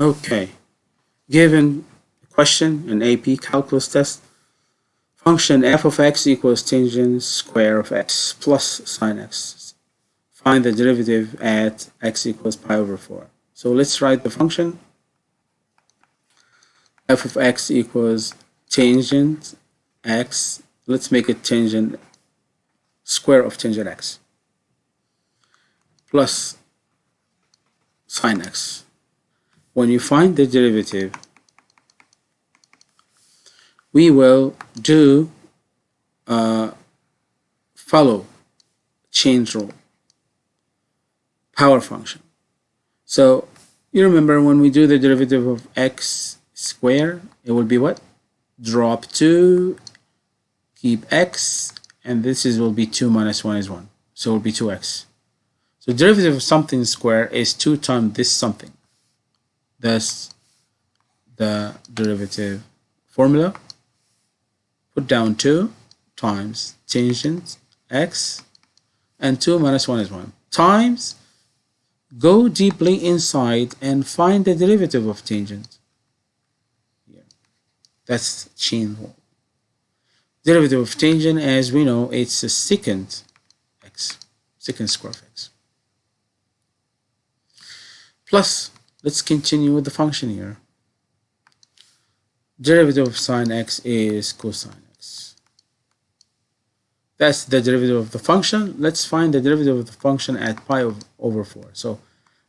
Okay, given question, an AP calculus test, function f of x equals tangent square of x plus sine x. Find the derivative at x equals pi over 4. So let's write the function. f of x equals tangent x. Let's make it tangent square of tangent x plus sine x. When you find the derivative, we will do uh, follow chain rule power function. So you remember when we do the derivative of x square, it will be what? Drop 2, keep x, and this is will be 2 minus 1 is 1. So it will be 2x. So derivative of something square is 2 times this something. That's the derivative formula. Put down 2 times tangent x and 2 minus 1 is 1 times go deeply inside and find the derivative of tangent. Yeah. that's chain rule derivative of tangent as we know it's a secant x secant square of x. Plus let's continue with the function here derivative of sine x is cosine x. That's the derivative of the function. Let's find the derivative of the function at pi over 4. So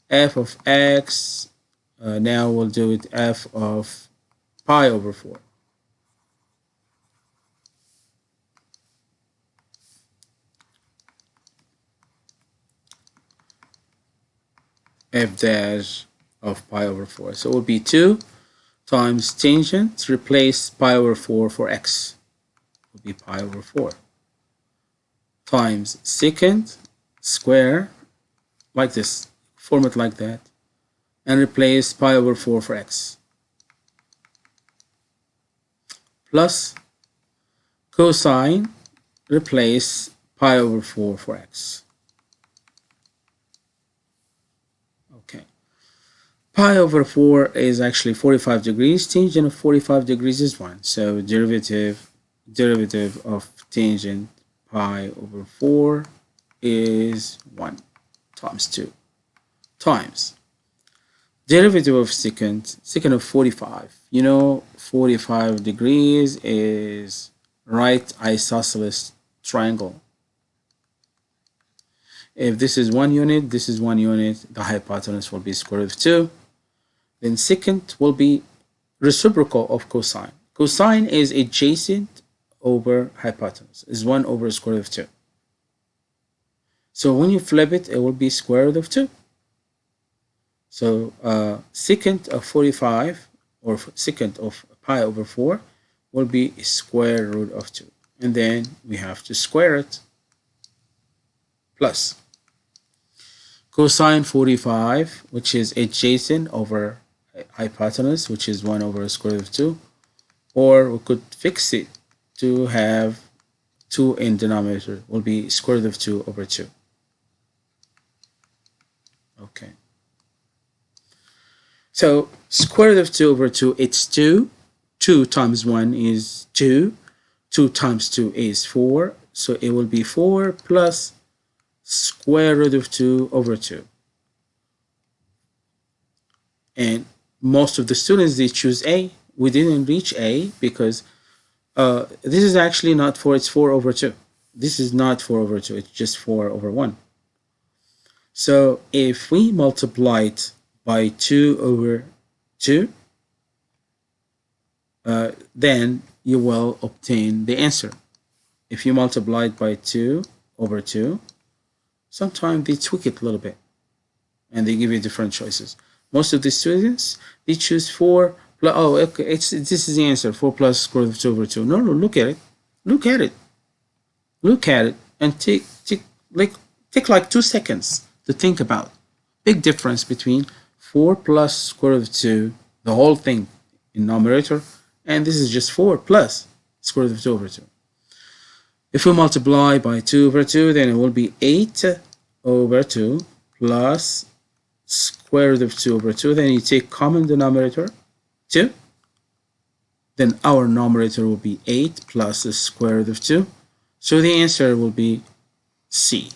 f of x, uh, now we'll do it f of pi over 4. f dash of pi over 4. So it will be 2 times tangent, replace pi over 4 for x. Will be pi over 4 times secant square like this, form it like that, and replace pi over 4 for x. Plus cosine, replace pi over 4 for x. pi over 4 is actually 45 degrees. Tangent of 45 degrees is 1. So derivative, derivative of tangent pi over 4 is 1 times 2 times derivative of secant, secant of 45. You know 45 degrees is right isosceles triangle. If this is one unit, this is one unit, the hypotenuse will be square root of 2 then secant will be reciprocal of cosine. Cosine is adjacent over hypotenuse, is 1 over square root of 2. So when you flip it, it will be square root of 2. So uh, secant of 45 or secant of pi over 4 will be square root of 2. And then we have to square it plus cosine 45, which is adjacent over hypotenuse, which is 1 over square root of 2, or we could fix it to have 2 in denominator, will be square root of 2 over 2. Okay. So square root of 2 over 2, it's 2. 2 times 1 is 2. 2 times 2 is 4. So it will be 4 plus square root of 2 over 2. And most of the students they choose A. We didn't reach A because uh, this is actually not 4, it's 4 over 2. This is not 4 over 2, it's just 4 over 1. So if we multiply it by 2 over 2, uh, then you will obtain the answer. If you multiply it by 2 over 2, sometimes they tweak it a little bit and they give you different choices. Most of the students, they choose 4 plus, oh, okay, it's, this is the answer, 4 plus square root of 2 over 2. No, no, look at it. Look at it. Look at it and take, take, like, take like two seconds to think about. Big difference between 4 plus square root of 2, the whole thing in numerator, and this is just 4 plus square root of 2 over 2. If we multiply by 2 over 2, then it will be 8 over 2 plus square root of 2 over 2 then you take common denominator 2 then our numerator will be 8 plus the square root of 2 so the answer will be C